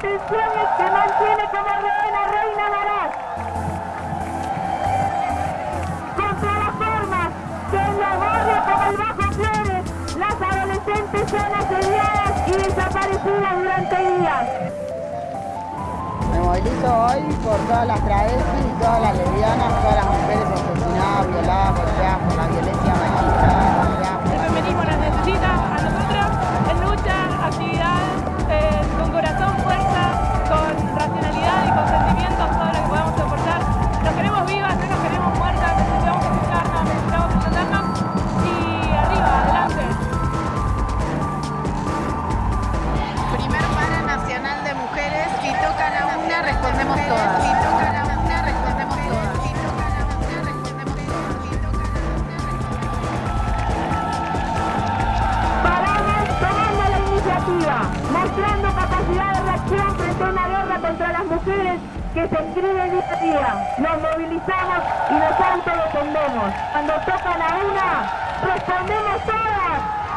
detenciones que mantiene como reina Reina Marat. Contra las formas en los barrios como el Bajo Flores las adolescentes son asediadas y desaparecidas durante días. Me movilizo hoy por todas las travestis y todas las lesbianas, mostrando capacidad de reacción frente a una guerra contra las mujeres que se inscribe día a día. Nos movilizamos y nos autodefendemos. Cuando tocan a una, respondemos todas.